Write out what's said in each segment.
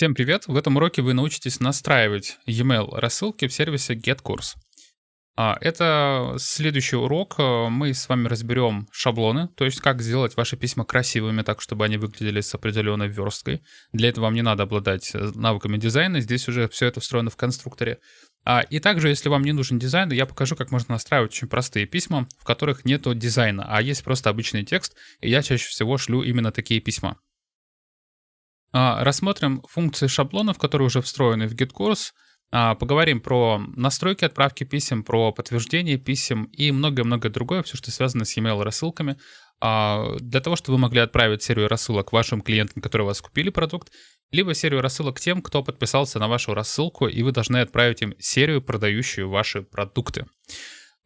Всем привет! В этом уроке вы научитесь настраивать e-mail рассылки в сервисе GetCourse. А, это следующий урок. Мы с вами разберем шаблоны, то есть как сделать ваши письма красивыми так, чтобы они выглядели с определенной версткой. Для этого вам не надо обладать э, навыками дизайна, здесь уже все это встроено в конструкторе. А, и также, если вам не нужен дизайн, я покажу, как можно настраивать очень простые письма, в которых нет дизайна, а есть просто обычный текст, и я чаще всего шлю именно такие письма. А, рассмотрим функции шаблонов, которые уже встроены в GitKourse. А, поговорим про настройки отправки писем, про подтверждение писем и многое-многое другое, все, что связано с email рассылками. А, для того, чтобы вы могли отправить серию рассылок вашим клиентам, которые у вас купили продукт, либо серию рассылок тем, кто подписался на вашу рассылку, и вы должны отправить им серию, продающую ваши продукты.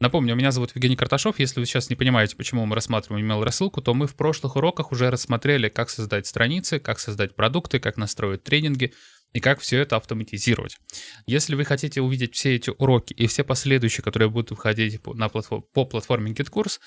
Напомню, меня зовут Евгений Карташов. Если вы сейчас не понимаете, почему мы рассматриваем email-рассылку, то мы в прошлых уроках уже рассмотрели, как создать страницы, как создать продукты, как настроить тренинги и как все это автоматизировать. Если вы хотите увидеть все эти уроки и все последующие, которые будут выходить на платформ, по платформе GitKurs,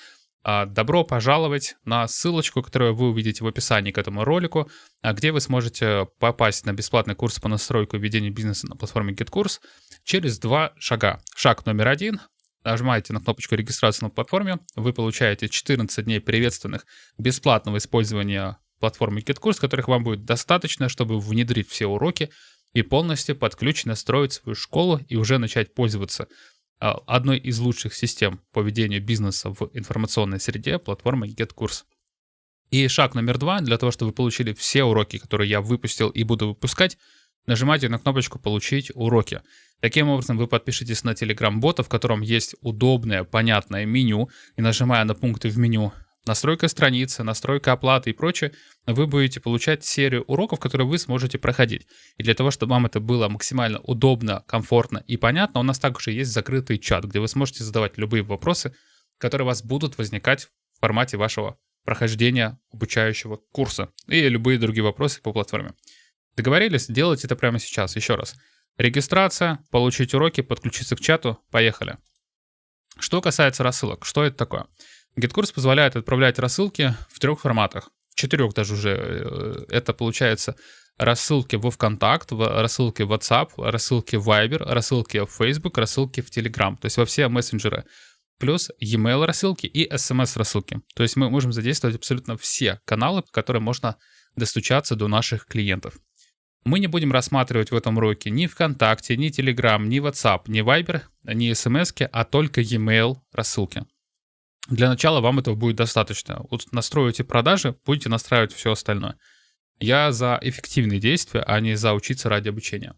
а, добро пожаловать на ссылочку, которую вы увидите в описании к этому ролику, а, где вы сможете попасть на бесплатный курс по настройку и ведению бизнеса на платформе GitKurs через два шага. Шаг номер один нажимаете на кнопочку регистрации на платформе, вы получаете 14 дней приветственных бесплатного использования платформы KitKurs, которых вам будет достаточно, чтобы внедрить все уроки и полностью под ключ настроить свою школу и уже начать пользоваться а, одной из лучших систем по ведению бизнеса в информационной среде платформы GetCourse. И шаг номер два, для того, чтобы вы получили все уроки, которые я выпустил и буду выпускать, нажимайте на кнопочку «Получить уроки». Таким образом, вы подпишетесь на Telegram-бота, в котором есть удобное, понятное меню, и нажимая на пункты в меню настройка страницы, настройка оплаты и прочее, вы будете получать серию уроков, которые вы сможете проходить. И для того, чтобы вам это было максимально удобно, комфортно и понятно, у нас также есть закрытый чат, где вы сможете задавать любые вопросы, которые у вас будут возникать в формате вашего прохождения обучающего курса и любые другие вопросы по платформе. Договорились? Делайте это прямо сейчас. Еще раз. Регистрация, получить уроки, подключиться к чату. Поехали. Что касается рассылок, что это такое? GitKurs позволяет отправлять рассылки в трех форматах. В четырех даже уже. Э, это получается рассылки во ВКонтакт, рассылки в WhatsApp, рассылки в Viber, рассылки в Facebook, рассылки в Telegram. То есть во все мессенджеры. Плюс e-mail рассылки и SMS рассылки. То есть мы можем задействовать абсолютно все каналы, по которым можно достучаться до наших клиентов. Мы не будем рассматривать в этом уроке ни ВКонтакте, ни Telegram, ни WhatsApp, ни Viber, ни SMS, а только e-mail рассылки. Для начала вам этого будет достаточно. Вот настроите продажи, будете настраивать все остальное. Я за эффективные действия, а не за учиться ради обучения.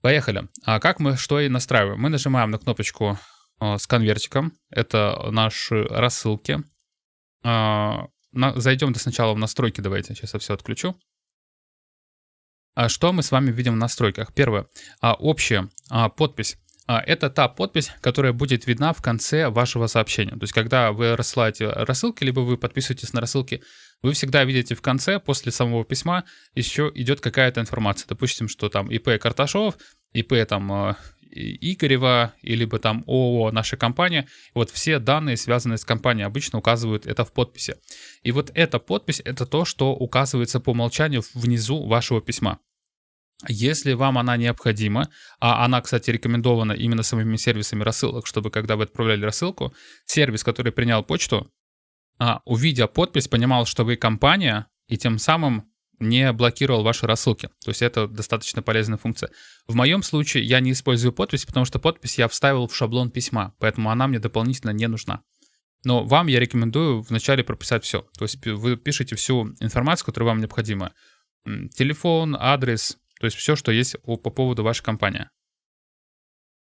Поехали. А как мы что и настраиваем? Мы нажимаем на кнопочку э, с конвертиком. Это наши рассылки. На, зайдем сначала в настройки. Давайте, сейчас я все отключу. А что мы с вами видим в настройках? Первое. А, общая а, подпись. Это та подпись, которая будет видна в конце вашего сообщения. То есть, когда вы рассылаете рассылки, либо вы подписываетесь на рассылки, вы всегда видите в конце, после самого письма, еще идет какая-то информация. Допустим, что там ИП Карташов, ИП там Игорева, либо там ООО наша компания. Вот все данные, связанные с компанией, обычно указывают это в подписи. И вот эта подпись — это то, что указывается по умолчанию внизу вашего письма. Если вам она необходима, а она, кстати, рекомендована именно самими сервисами рассылок, чтобы когда вы отправляли рассылку, сервис, который принял почту, а, увидя подпись, понимал, что вы компания, и тем самым не блокировал ваши рассылки. То есть это достаточно полезная функция. В моем случае я не использую подпись, потому что подпись я вставил в шаблон письма, поэтому она мне дополнительно не нужна. Но вам я рекомендую вначале прописать все. То есть вы пишете всю информацию, которая вам необходима. Телефон, адрес, то есть все, что есть по поводу вашей компании.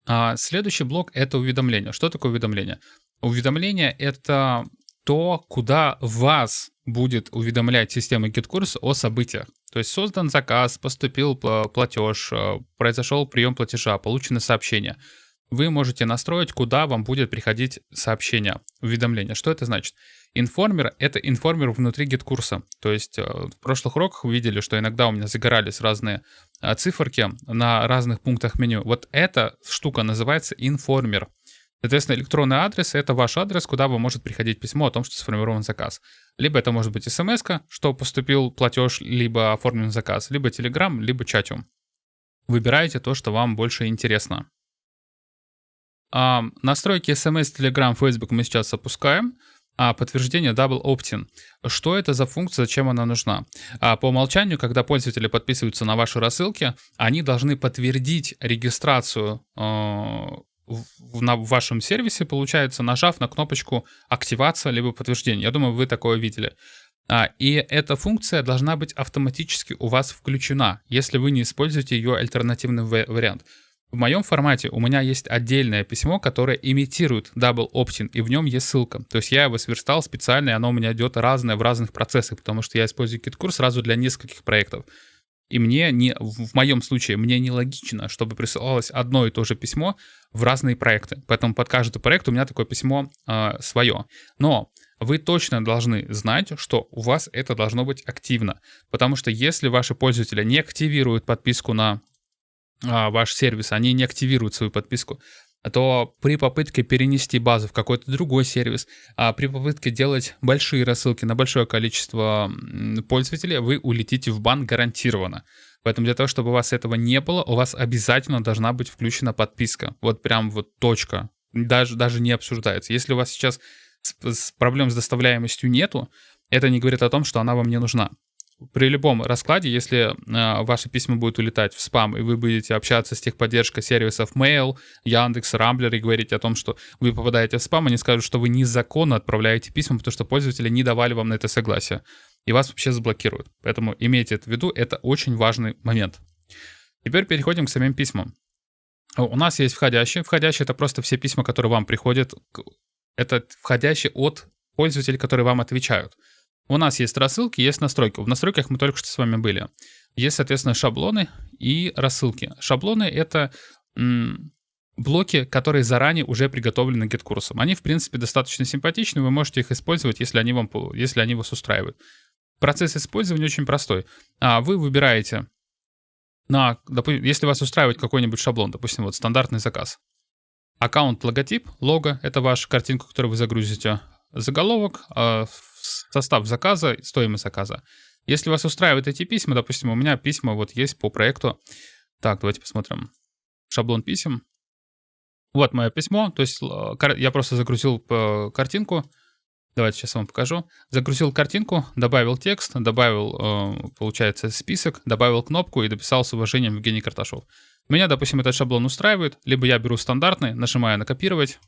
А следующий блок — это уведомление. Что такое уведомление? Уведомление — это то, куда вас будет уведомлять система GitKurs о событиях. То есть создан заказ, поступил платеж, э, произошел прием платежа, получено сообщение. Вы можете настроить, куда вам будет приходить сообщение, уведомление. Что это значит? Информер — это информер внутри GitKурса. То есть э, в прошлых уроках вы видели, что иногда у меня загорались разные э, циферки на разных пунктах меню. Вот эта штука называется информер. Соответственно, электронный адрес — это ваш адрес, куда вам может приходить письмо о том, что сформирован заказ. Либо это может быть смс что поступил платеж, либо оформлен заказ, либо Telegram, либо чатиум. Выбирайте то, что вам больше интересно. А, настройки SMS, Telegram, Facebook мы сейчас опускаем. А подтверждение Double Opt-in. Что это за функция, зачем она нужна? А по умолчанию, когда пользователи подписываются на ваши рассылки, они должны подтвердить регистрацию э, в, на вашем сервисе, получается, нажав на кнопочку «Активация» либо «Подтверждение». Я думаю, вы такое видели. А, и эта функция должна быть автоматически у вас включена, если вы не используете ее альтернативный вариант. В моем формате у меня есть отдельное письмо, которое имитирует Double Opt-in, и в нем есть ссылка. То есть я его сверстал специально, и оно у меня идет разное в разных процессах, потому что я использую KitKurs сразу для нескольких проектов. И мне не, в моем случае, мне нелогично, чтобы присылалось одно и то же письмо в разные проекты. Поэтому под каждый проект у меня такое письмо э, свое. Но вы точно должны знать, что у вас это должно быть активно. Потому что если ваши пользователи не активируют подписку на а, ваш сервис, они не активируют свою подписку, то при попытке перенести базу в какой-то другой сервис, а при попытке делать большие рассылки на большое количество пользователей, вы улетите в бан гарантированно. Поэтому для того, чтобы у вас этого не было, у вас обязательно должна быть включена подписка. Вот прям вот точка. Даже, даже не обсуждается. Если у вас сейчас проблем с доставляемостью нету, это не говорит о том, что она вам не нужна при любом раскладе, если э, ваши письма будут улетать в спам, и вы будете общаться с техподдержкой сервисов Mail, Яндекс, Рамблер и говорить о том, что вы попадаете в спам, они скажут, что вы незаконно отправляете письма, потому что пользователи не давали вам на это согласие, и вас вообще заблокируют. Поэтому имейте это в виду, это очень важный момент. Теперь переходим к самим письмам. У нас есть входящие. Входящие — это просто все письма, которые вам приходят. Это входящие от пользователей, которые вам отвечают. У нас есть рассылки, есть настройки. В настройках мы только что с вами были. Есть, соответственно, шаблоны и рассылки. Шаблоны — это блоки, которые заранее уже приготовлены GitKурсом. Они, в принципе, достаточно симпатичны, вы можете их использовать, если они, вам, если они вас устраивают. Процесс использования очень простой. А вы выбираете, на, допустим, если вас устраивает какой-нибудь шаблон, допустим, вот стандартный заказ. Аккаунт, логотип, лого — это ваша картинка, которую вы загрузите. Заголовок, а, состав заказа, стоимость заказа. Если вас устраивают эти письма, допустим, у меня письма вот есть по проекту. Так, давайте посмотрим. Шаблон писем. Вот мое письмо, то есть я просто загрузил э, картинку. Давайте сейчас вам покажу. Загрузил картинку, добавил текст, добавил, э, получается, список, добавил кнопку и дописал с уважением Евгений Карташов. Меня, допустим, этот шаблон устраивает, либо я беру стандартный, нажимаю на копировать.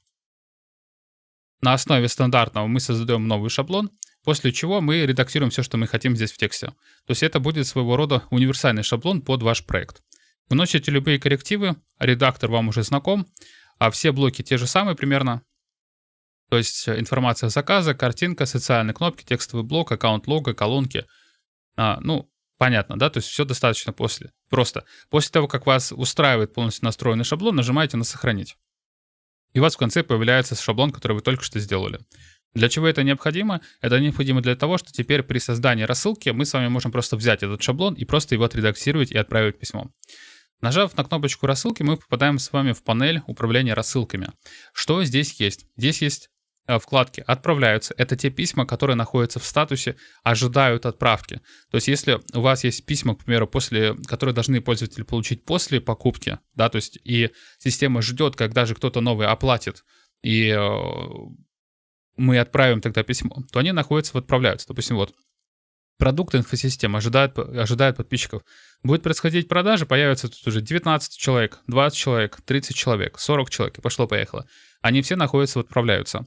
На основе стандартного мы создаем новый шаблон, после чего мы редактируем все, что мы хотим здесь в тексте. То есть это будет своего рода универсальный шаблон под ваш проект. Вносите любые коррективы, редактор вам уже знаком, а все блоки те же самые примерно. То есть информация заказа, картинка, социальные кнопки, текстовый блок, аккаунт лого, колонки. А, ну, понятно, да? То есть все достаточно после. Просто после того, как вас устраивает полностью настроенный шаблон, нажимаете на «Сохранить» и у вас в конце появляется шаблон, который вы только что сделали. Для чего это необходимо? Это необходимо для того, что теперь при создании рассылки мы с вами можем просто взять этот шаблон и просто его отредактировать и отправить письмо. Нажав на кнопочку рассылки, мы попадаем с вами в панель управления рассылками. Что здесь есть? Здесь есть Э, вкладки отправляются. Это те письма, которые находятся в статусе, ожидают отправки. То есть если у вас есть письма, к примеру, после, которые должны пользователи получить после покупки, да, то есть и система ждет, когда же кто-то новый оплатит, и э, мы отправим тогда письмо, то они находятся в отправляются. Допустим, вот продукт инфосистемы ожидает, ожидает подписчиков. Будет происходить продажа, появится тут уже 19 человек, 20 человек, 30 человек, 40 человек, и пошло-поехало. Они все находятся, в отправляются.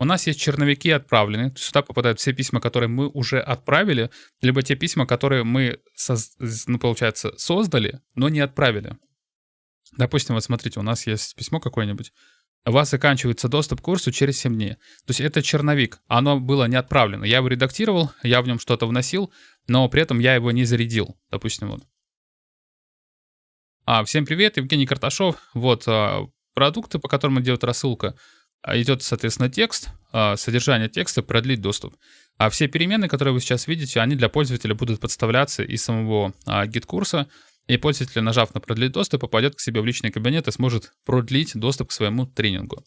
У нас есть черновики отправлены, сюда попадают все письма, которые мы уже отправили, либо те письма, которые мы, ну, получается, создали, но не отправили. Допустим, вот смотрите, у нас есть письмо какое-нибудь, у вас заканчивается доступ к курсу через 7 дней. То есть это черновик, оно было не отправлено. Я его редактировал, я в нем что-то вносил, но при этом я его не зарядил. Допустим, вот. А, всем привет, Евгений Карташов. Вот а, продукты, по которым идет рассылка. А, идет, соответственно, текст, а, содержание текста, продлить доступ. А все переменные, которые вы сейчас видите, они для пользователя будут подставляться из самого GetCourse а. И пользователь, нажав на продлить доступ, попадет к себе в личный кабинет и сможет продлить доступ к своему тренингу.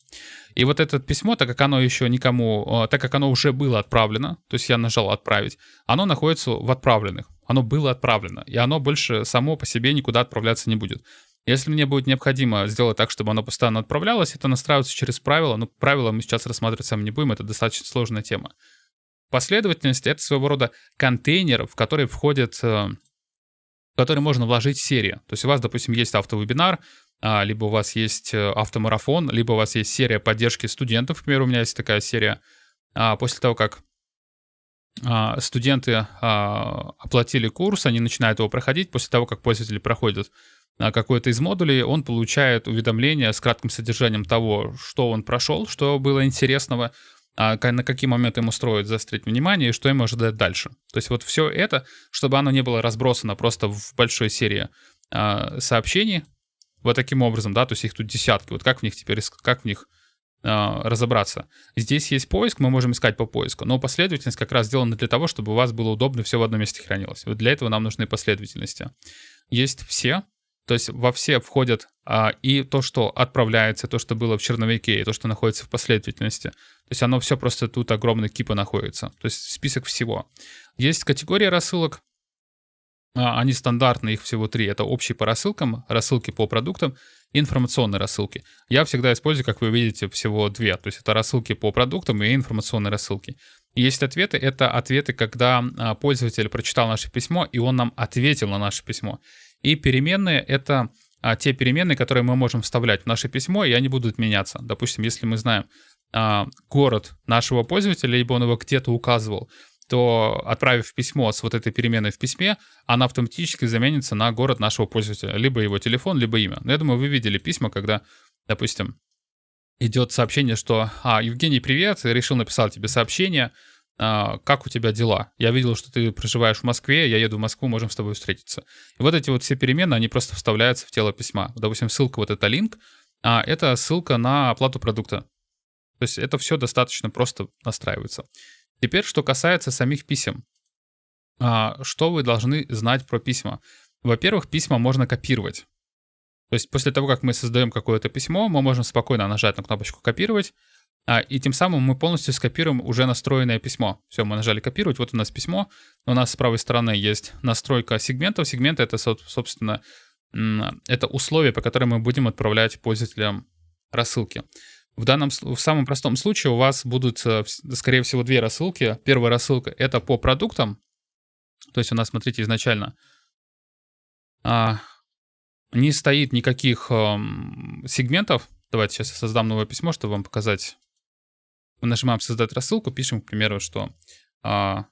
И вот это письмо, так как оно еще никому, так как оно уже было отправлено, то есть я нажал отправить, оно находится в отправленных. Оно было отправлено, и оно больше само по себе никуда отправляться не будет. Если мне будет необходимо сделать так, чтобы оно постоянно отправлялось, это настраивается через правила. Но правила мы сейчас рассматривать сами не будем, это достаточно сложная тема. Последовательность — это своего рода контейнер, в который входит, э, в который можно вложить серии. То есть у вас, допустим, есть автовебинар, а, либо у вас есть э, автомарафон, либо у вас есть серия поддержки студентов. К примеру, у меня есть такая серия. А, после того, как а, студенты оплатили курс, они начинают его проходить. После того, как пользователи проходят какой-то из модулей, он получает уведомление с кратким содержанием того, что он прошел, что было интересного, на какие моменты ему строить заострить внимание и что ему ожидать дальше. То есть вот все это, чтобы оно не было разбросано просто в большой серии а, сообщений, вот таким образом, да, то есть их тут десятки, вот как в них теперь, как в них а, разобраться. Здесь есть поиск, мы можем искать по поиску, но последовательность как раз сделана для того, чтобы у вас было удобно все в одном месте хранилось. Вот для этого нам нужны последовательности. Есть все, то есть во все входят а, и то, что отправляется, то, что было в черновике, и то, что находится в последовательности. То есть оно все просто тут огромный кипа находится. То есть список всего. Есть категория рассылок. А, они стандартные, их всего три. Это общие по рассылкам, рассылки по продуктам и информационные рассылки. Я всегда использую, как вы видите, всего две. То есть это рассылки по продуктам и информационные рассылки. Есть ответы. Это ответы, когда а, пользователь прочитал наше письмо, и он нам ответил на наше письмо. И переменные — это а, те переменные, которые мы можем вставлять в наше письмо, и они будут меняться. Допустим, если мы знаем а, город нашего пользователя, либо он его где-то указывал, то отправив письмо с вот этой переменной в письме, она автоматически заменится на город нашего пользователя, либо его телефон, либо имя. Но я думаю, вы видели письма, когда, допустим, идет сообщение, что «А, Евгений, привет, решил написать тебе сообщение, как у тебя дела? Я видел, что ты проживаешь в Москве, я еду в Москву, можем с тобой встретиться. И вот эти вот все перемены, они просто вставляются в тело письма. Допустим, ссылка вот это линк, а это ссылка на оплату продукта. То есть это все достаточно просто настраивается. Теперь, что касается самих писем. А, что вы должны знать про письма? Во-первых, письма можно копировать. То есть после того, как мы создаем какое-то письмо, мы можем спокойно нажать на кнопочку «Копировать», а, и тем самым мы полностью скопируем уже настроенное письмо. Все, мы нажали копировать, вот у нас письмо. У нас с правой стороны есть настройка сегментов. Сегменты — это, собственно, это условия, по которым мы будем отправлять пользователям рассылки. В данном, в самом простом случае у вас будут, э, скорее всего, две рассылки. Первая рассылка — это по продуктам. То есть у нас, смотрите, изначально а, не стоит никаких а, сегментов. Давайте сейчас я создам новое письмо, чтобы вам показать мы нажимаем «Создать рассылку», пишем, к примеру, что а,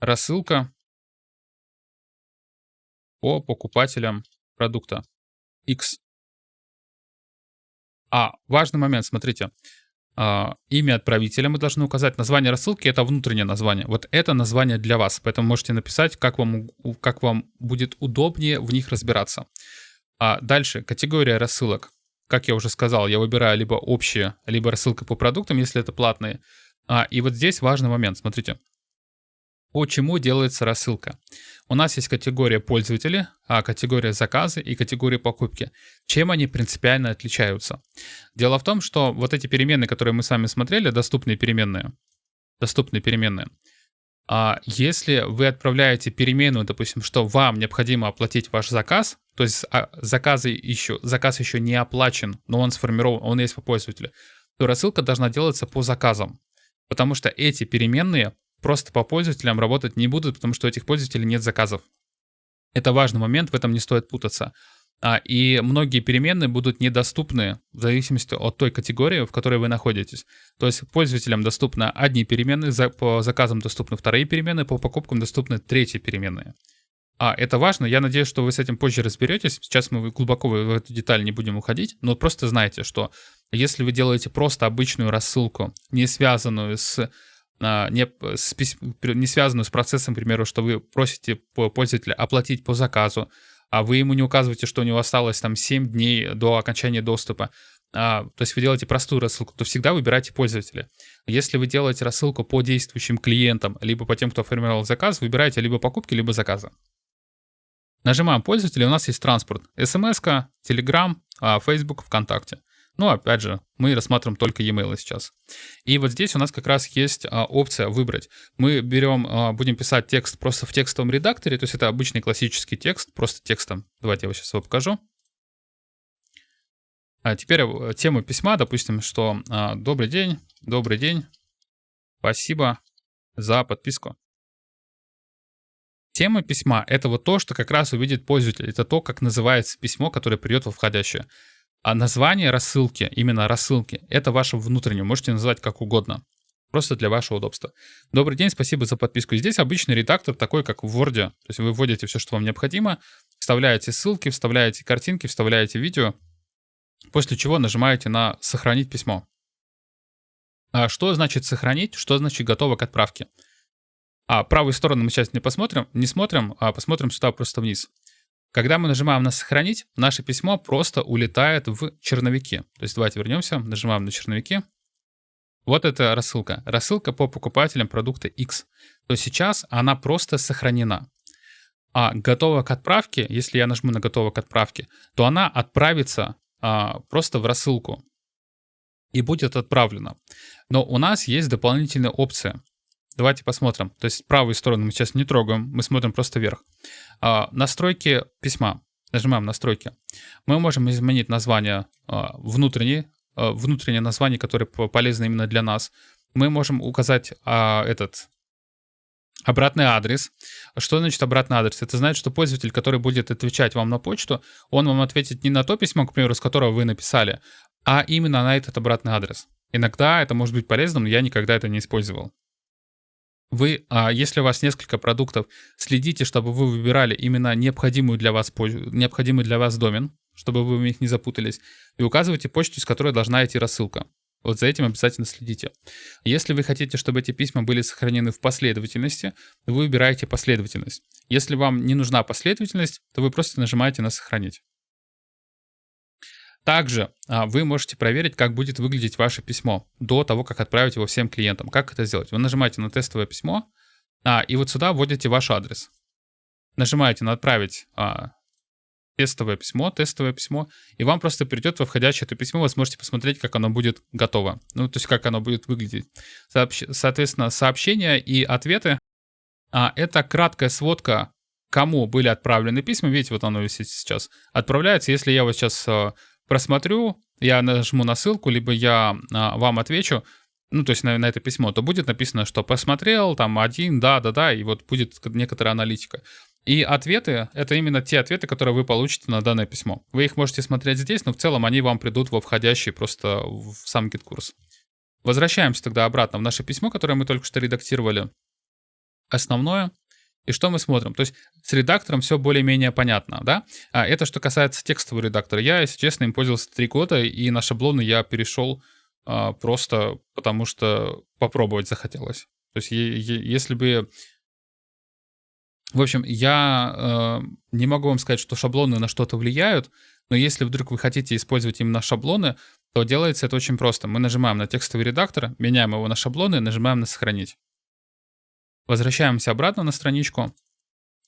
рассылка по покупателям продукта X. А, важный момент, смотрите. А, имя отправителя мы должны указать. Название рассылки — это внутреннее название. Вот это название для вас, поэтому можете написать, как вам, как вам будет удобнее в них разбираться. А дальше, категория рассылок как я уже сказал, я выбираю либо общие, либо рассылка по продуктам, если это платные. А, и вот здесь важный момент, смотрите. Почему делается рассылка? У нас есть категория пользователи, а категория заказы и категория покупки. Чем они принципиально отличаются? Дело в том, что вот эти переменные, которые мы с вами смотрели, доступные переменные, доступные переменные, а если вы отправляете переменную, допустим, что вам необходимо оплатить ваш заказ, то есть а, заказы еще, заказ еще не оплачен, но он сформирован, он есть по пользователю, то рассылка должна делаться по заказам. Потому что эти переменные просто по пользователям работать не будут, потому что у этих пользователей нет заказов. Это важный момент, в этом не стоит путаться. А, и многие переменные будут недоступны в зависимости от той категории, в которой вы находитесь. То есть пользователям доступны одни переменные, по заказам доступны вторые переменные, по покупкам доступны третьи переменные. А, это важно. Я надеюсь, что вы с этим позже разберетесь. Сейчас мы глубоко в эту деталь не будем уходить, но просто знайте, что если вы делаете просто обычную рассылку, не связанную с а, не, с, не связанную с процессом, к примеру, что вы просите пользователя оплатить по заказу, а вы ему не указываете, что у него осталось там 7 дней до окончания доступа, а, то есть вы делаете простую рассылку, то всегда выбирайте пользователя. Если вы делаете рассылку по действующим клиентам, либо по тем, кто формировал заказ, выбирайте либо покупки, либо заказы. Нажимаем пользователя, у нас есть транспорт. смс Telegram, Facebook, ВКонтакте. Ну, опять же, мы рассматриваем только e-mail сейчас. И вот здесь у нас как раз есть а, опция выбрать. Мы берем, а, будем писать текст просто в текстовом редакторе, то есть это обычный классический текст, просто текстом. Давайте я его сейчас его покажу. А теперь э, тему письма, допустим, что а, «Добрый день, добрый день, спасибо за подписку». Тема письма — это вот то, что как раз увидит пользователь. Это то, как называется письмо, которое придет во входящее. А название рассылки, именно рассылки, это ваше внутреннее, можете назвать как угодно. Просто для вашего удобства. Добрый день, спасибо за подписку. Здесь обычный редактор, такой как в Word. То есть вы вводите все, что вам необходимо, вставляете ссылки, вставляете картинки, вставляете видео, после чего нажимаете на «Сохранить письмо». А что значит «Сохранить», что значит «Готово к отправке»? А правую сторону мы сейчас не посмотрим, не смотрим, а посмотрим сюда просто вниз. Когда мы нажимаем на «Сохранить», наше письмо просто улетает в черновики. То есть давайте вернемся, нажимаем на черновики. Вот это рассылка. Рассылка по покупателям продукта X. То сейчас она просто сохранена. А готова к отправке, если я нажму на готово к отправке, то она отправится а, просто в рассылку и будет отправлена. Но у нас есть дополнительная опция. Давайте посмотрим. То есть правую сторону мы сейчас не трогаем, мы смотрим просто вверх. А, настройки письма. Нажимаем настройки. Мы можем изменить название а, внутреннее, а, внутреннее название, которое полезно именно для нас. Мы можем указать а, этот обратный адрес. Что значит обратный адрес? Это значит, что пользователь, который будет отвечать вам на почту, он вам ответит не на то письмо, к примеру, с которого вы написали, а именно на этот обратный адрес. Иногда это может быть полезным, но я никогда это не использовал. Вы, а, если у вас несколько продуктов, следите, чтобы вы выбирали именно необходимую для вас, необходимый для вас домен, чтобы вы в них не запутались, и указывайте почту, с которой должна идти рассылка. Вот за этим обязательно следите. Если вы хотите, чтобы эти письма были сохранены в последовательности, вы выбираете последовательность. Если вам не нужна последовательность, то вы просто нажимаете на «Сохранить». Также а, вы можете проверить, как будет выглядеть ваше письмо до того, как отправить его всем клиентам. Как это сделать? Вы нажимаете на тестовое письмо, а, и вот сюда вводите ваш адрес. Нажимаете на «Отправить а, тестовое письмо», тестовое письмо, и вам просто придет во входящее это письмо, вы сможете посмотреть, как оно будет готово. Ну, то есть как оно будет выглядеть. Сообщ... Соответственно, сообщения и ответы это краткая сводка, кому были отправлены письма. Видите, вот оно висит сейчас. Отправляется, если я вот сейчас просмотрю, я нажму на ссылку, либо я а, вам отвечу, ну, то есть на, на это письмо, то будет написано, что посмотрел, там, один, да, да, да, и вот будет некоторая аналитика. И ответы — это именно те ответы, которые вы получите на данное письмо. Вы их можете смотреть здесь, но в целом они вам придут во входящий просто в сам GetCourse. Возвращаемся тогда обратно в наше письмо, которое мы только что редактировали. Основное и что мы смотрим? То есть с редактором все более-менее понятно, да? А это что касается текстового редактора. Я, если честно, им пользовался три года, и на шаблоны я перешел а, просто потому, что попробовать захотелось. То есть если бы... В общем, я э, не могу вам сказать, что шаблоны на что-то влияют, но если вдруг вы хотите использовать именно шаблоны, то делается это очень просто. Мы нажимаем на текстовый редактор, меняем его на шаблоны, нажимаем на «Сохранить». Возвращаемся обратно на страничку.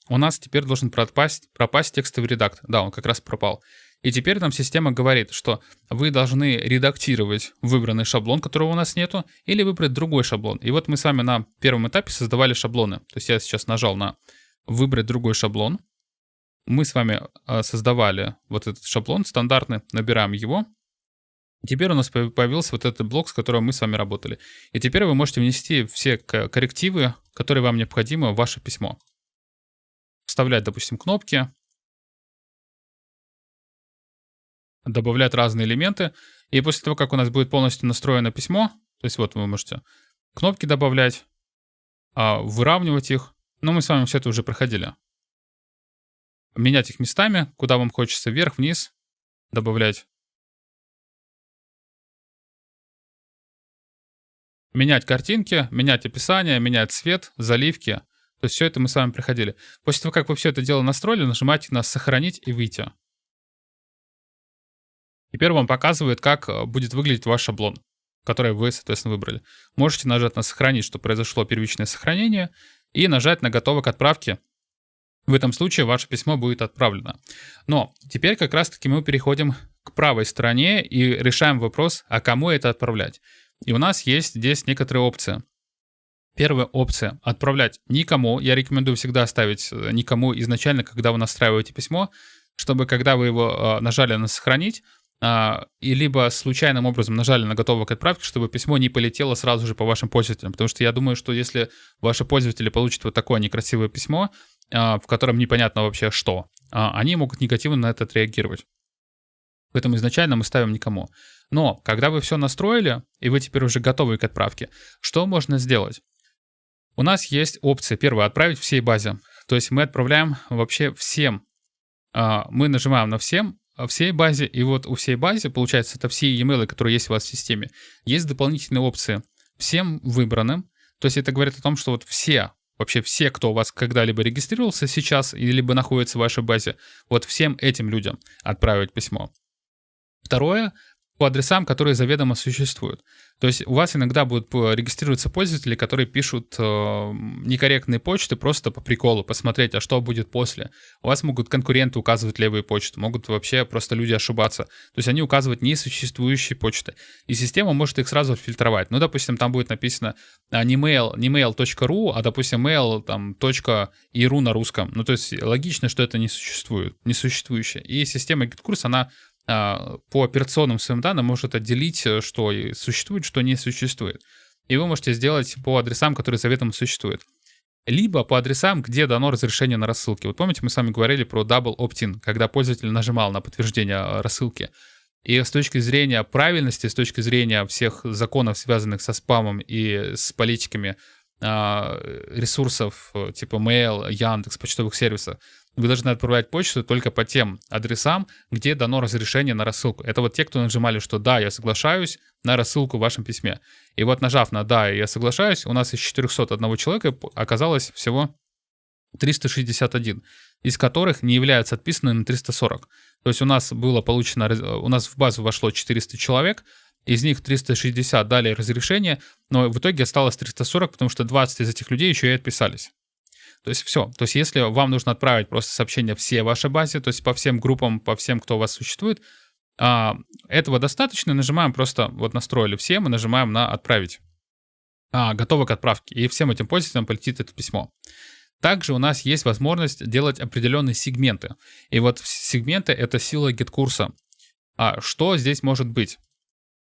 У нас теперь должен пропасть, пропасть текстовый редактор. Да, он как раз пропал. И теперь нам система говорит, что вы должны редактировать выбранный шаблон, которого у нас нету, или выбрать другой шаблон. И вот мы с вами на первом этапе создавали шаблоны. То есть я сейчас нажал на «Выбрать другой шаблон». Мы с вами а, создавали вот этот шаблон стандартный, набираем его, Теперь у нас появился вот этот блок, с которым мы с вами работали. И теперь вы можете внести все коррективы, которые вам необходимы в ваше письмо. Вставлять, допустим, кнопки. Добавлять разные элементы. И после того, как у нас будет полностью настроено письмо, то есть вот вы можете кнопки добавлять, а, выравнивать их. Но мы с вами все это уже проходили. Менять их местами, куда вам хочется, вверх, вниз, добавлять менять картинки, менять описание, менять цвет, заливки. То есть все это мы с вами проходили. После того, как вы все это дело настроили, нажимаете на «Сохранить» и «Выйти». Теперь вам показывает, как э, будет выглядеть ваш шаблон, который вы, соответственно, выбрали. Можете нажать на «Сохранить», что произошло первичное сохранение, и нажать на «Готово к отправке», в этом случае ваше письмо будет отправлено. Но теперь как раз-таки мы переходим к правой стороне и решаем вопрос, а кому это отправлять. И у нас есть здесь некоторые опции. Первая опция — отправлять никому. Я рекомендую всегда ставить э, никому изначально, когда вы настраиваете письмо, чтобы когда вы его э, нажали на «Сохранить», а, и либо случайным образом нажали на готово к отправке, чтобы письмо не полетело сразу же по вашим пользователям. Потому что я думаю, что если ваши пользователи получат вот такое некрасивое письмо, а, в котором непонятно вообще что, а, они могут негативно на это отреагировать. Поэтому изначально мы ставим никому. Но когда вы все настроили, и вы теперь уже готовы к отправке, что можно сделать? У нас есть опция, первая, отправить всей базе. То есть мы отправляем вообще всем. Мы нажимаем на всем, всей базе, и вот у всей базе, получается, это все e-mail, которые есть у вас в системе, есть дополнительные опции всем выбранным, то есть это говорит о том, что вот все, вообще все, кто у вас когда-либо регистрировался сейчас, либо находится в вашей базе, вот всем этим людям отправить письмо. Второе, по адресам, которые заведомо существуют. То есть у вас иногда будут регистрироваться пользователи, которые пишут э, некорректные почты просто по приколу, посмотреть, а что будет после. У вас могут конкуренты указывать левые почты, могут вообще просто люди ошибаться. То есть они указывают несуществующие почты. И система может их сразу фильтровать. Ну, допустим, там будет написано а, не mail, не mail.ru, а, допустим, mail там, .iru на русском. Ну, то есть логично, что это не существует, несуществующее. И система GitKurs, она по операционным своим данным может отделить, э, что существует, что не существует. И вы можете сделать по адресам, которые заветом существуют. Либо по адресам, где дано разрешение на рассылки. Вот помните, мы с вами говорили про double opt-in, когда пользователь нажимал на подтверждение э, рассылки. И с точки зрения правильности, с точки зрения всех законов, связанных со спамом и с политиками а, ресурсов э, типа Mail, Яндекс, почтовых сервисов, вы должны отправлять почту только по тем адресам, где дано разрешение на рассылку. Это вот те, кто нажимали, что да, я соглашаюсь на рассылку в вашем письме. И вот нажав на да, я соглашаюсь, у нас из 401 человека оказалось всего 361, из которых не являются отписаны на 340. То есть у нас было получено, у нас в базу вошло 400 человек, из них 360 дали разрешение, но в итоге осталось 340, потому что 20 из этих людей еще и отписались. То есть все. То есть если вам нужно отправить просто сообщение все вашей базе, то есть по всем группам, по всем, кто у вас существует, а, этого достаточно. Нажимаем просто, вот настроили все, мы нажимаем на «Отправить». А, готово к отправке. И всем этим пользователям полетит это письмо. Также у нас есть возможность делать определенные сегменты. И вот сегменты — это сила GetCourse а. А что здесь может быть?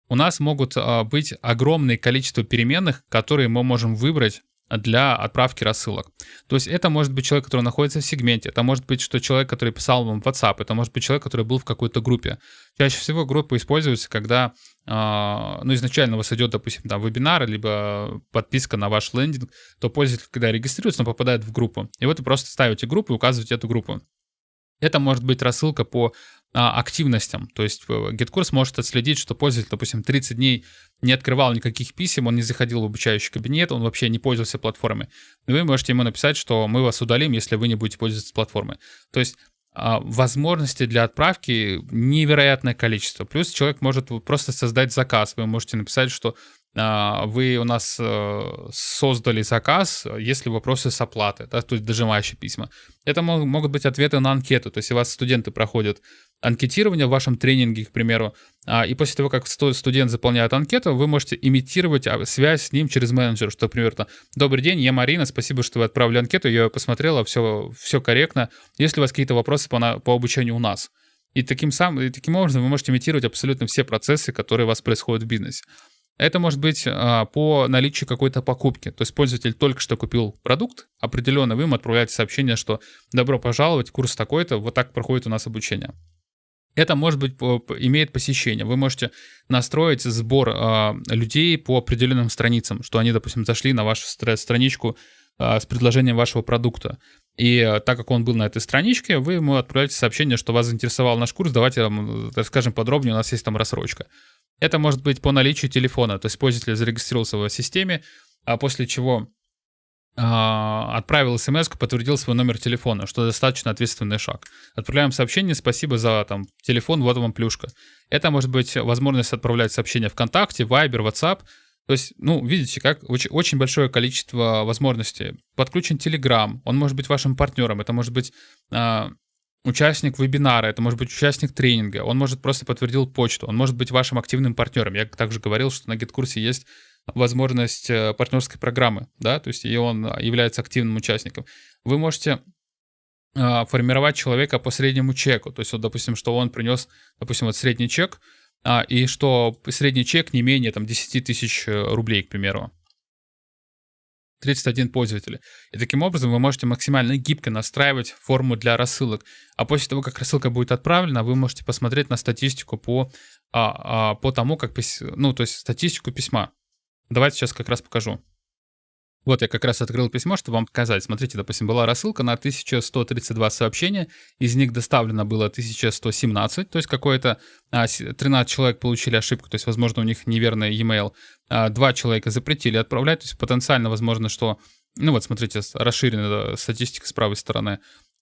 У нас могут а, быть огромное количество переменных, которые мы можем выбрать для отправки рассылок. То есть это может быть человек, который находится в сегменте, это может быть, что человек, который писал вам в WhatsApp, это может быть человек, который был в какой-то группе. Чаще всего группа используется, когда а, ну, изначально у вас идет, допустим, там вебинар, либо подписка на ваш лендинг, то пользователь, когда регистрируется, он попадает в группу. И вот вы просто ставите группу и указываете эту группу. Это может быть рассылка по активностям. То есть GitKurs э, может отследить, что пользователь, допустим, 30 дней не открывал никаких писем, он не заходил в обучающий кабинет, он вообще не пользовался платформой. Вы можете ему написать, что мы вас удалим, если вы не будете пользоваться платформой. То есть а, возможностей для отправки невероятное количество. Плюс человек может просто создать заказ. Вы можете написать, что а, вы у нас э, создали заказ, если вопросы с оплаты, да, то есть дожимающие письма. Это могут быть ответы на анкету, то есть у вас студенты проходят анкетирование в вашем тренинге, к примеру, а, и после того, как студент заполняет анкету, вы можете имитировать а, связь с ним через менеджер, что, примерно, «Добрый день, я Марина, спасибо, что вы отправили анкету, я посмотрела, все, все корректно. Есть ли у вас какие-то вопросы по, по обучению у нас?» И таким, сам, и таким образом вы можете имитировать абсолютно все процессы, которые у вас происходят в бизнесе. Это может быть а, по наличию какой-то покупки. То есть пользователь только что купил продукт, определенно вы ему отправляете сообщение, что добро пожаловать, курс такой-то, вот так проходит у нас обучение. Это может быть имеет посещение. Вы можете настроить сбор э, людей по определенным страницам, что они, допустим, зашли на вашу страничку э, с предложением вашего продукта. И э, так как он был на этой страничке, вы ему отправляете сообщение, что вас заинтересовал наш курс, давайте вам расскажем подробнее, у нас есть там рассрочка. Это может быть по наличию телефона, то есть пользователь зарегистрировался в системе, а после чего а, отправил смс, подтвердил свой номер телефона, что достаточно ответственный шаг. Отправляем сообщение, спасибо за там телефон, вот вам плюшка. Это может быть возможность отправлять сообщения ВКонтакте, Viber, WhatsApp, То есть, ну, видите, как очень, очень большое количество возможностей. Подключен Telegram, он может быть вашим партнером, это может быть э, участник вебинара, это может быть участник тренинга, он может просто подтвердил почту, он может быть вашим активным партнером. Я также говорил, что на GitKурсе есть возможность э, партнерской программы, да, то есть и он является активным участником. Вы можете э, формировать человека по среднему чеку, то есть вот, допустим, что он принес, допустим, вот средний чек, а, и что средний чек не менее там 10 тысяч э, рублей, к примеру. 31 пользователя. И таким образом вы можете максимально гибко настраивать форму для рассылок. А после того, как рассылка будет отправлена, вы можете посмотреть на статистику по, а, а, по тому, как, ну, то есть статистику письма. Давайте сейчас как раз покажу. Вот я как раз открыл письмо, чтобы вам показать. Смотрите, допустим, была рассылка на 1132 сообщения, из них доставлено было 1117, то есть какое-то 13 а, человек получили ошибку, то есть, возможно, у них неверный e-mail. А, два человека запретили отправлять, то есть потенциально возможно, что, ну вот смотрите, расширенная статистика с правой стороны.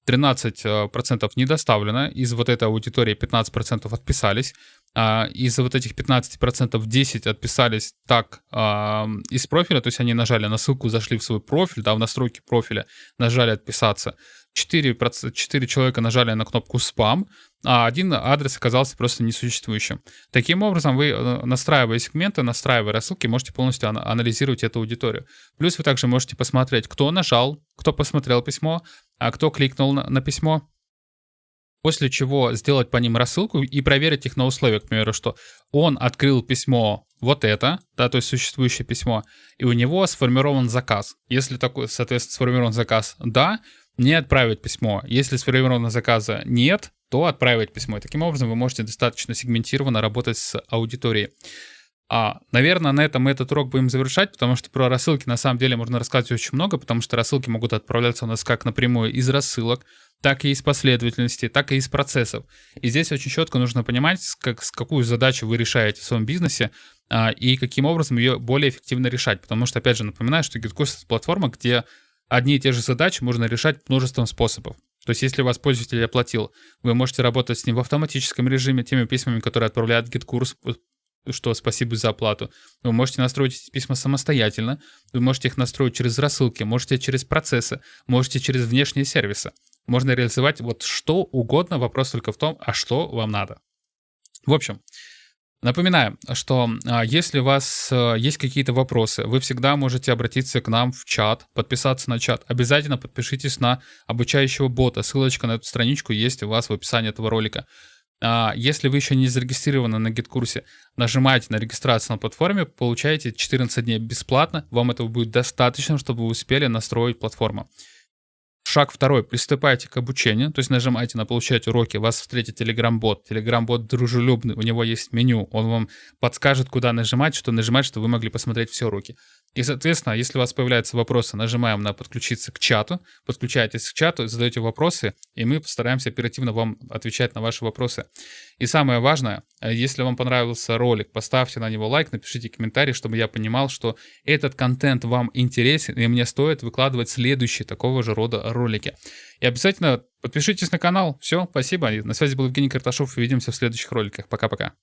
13% не доставлено, из вот этой аудитории 15% отписались, а, из вот этих 15% 10 отписались так а, из профиля, то есть они нажали на ссылку, зашли в свой профиль, да, в настройки профиля, нажали отписаться. 4, 4 человека нажали на кнопку спам, а один адрес оказался просто несуществующим. Таким образом, вы, э, настраивая сегменты, настраивая рассылки, можете полностью анализировать эту аудиторию. Плюс вы также можете посмотреть, кто нажал, кто посмотрел письмо, а кто кликнул на, на письмо, после чего сделать по ним рассылку и проверить их на условия, к примеру, что он открыл письмо вот это, да, то есть существующее письмо, и у него сформирован заказ. Если такой, соответственно, сформирован заказ «да», не отправить письмо. Если сформировано заказа «нет», то отправить письмо. И таким образом вы можете достаточно сегментированно работать с аудиторией. А, наверное, на этом мы этот урок будем завершать, потому что про рассылки на самом деле можно рассказать очень много, потому что рассылки могут отправляться у нас как напрямую из рассылок, так и из последовательности, так и из процессов. И здесь очень четко нужно понимать, как, с какую задачу вы решаете в своем бизнесе а, и каким образом ее более эффективно решать. Потому что, опять же, напоминаю, что GitKurs — это платформа, где одни и те же задачи можно решать множеством способов. То есть, если вас пользователь оплатил, вы можете работать с ним в автоматическом режиме, теми письмами, которые отправляет GitKurs что спасибо за оплату. Вы можете настроить эти письма самостоятельно, вы можете их настроить через рассылки, можете через процессы, можете через внешние сервисы. Можно реализовать вот что угодно, вопрос только в том, а что вам надо. В общем, Напоминаю, что а, если у вас а, есть какие-то вопросы, вы всегда можете обратиться к нам в чат, подписаться на чат. Обязательно подпишитесь на обучающего бота. Ссылочка на эту страничку есть у вас в описании этого ролика. А, если вы еще не зарегистрированы на гид-курсе, нажимаете на регистрацию на платформе, получаете 14 дней бесплатно. Вам этого будет достаточно, чтобы вы успели настроить платформу. Шаг второй. Приступайте к обучению, то есть нажимайте на «Получать уроки», вас встретит Telegram-бот. Telegram-бот дружелюбный, у него есть меню, он вам подскажет, куда нажимать, что нажимать, чтобы вы могли посмотреть все уроки. И, соответственно, если у вас появляются вопросы, нажимаем на «Подключиться к чату», подключаетесь к чату, задаете вопросы, и мы постараемся оперативно вам отвечать на ваши вопросы. И самое важное, э, если вам понравился ролик, поставьте на него лайк, напишите комментарий, чтобы я понимал, что этот контент вам интересен, и мне стоит выкладывать следующие такого же рода ролики. И обязательно подпишитесь на канал. Все, спасибо. На связи был Евгений Карташов. Увидимся в следующих роликах. Пока-пока.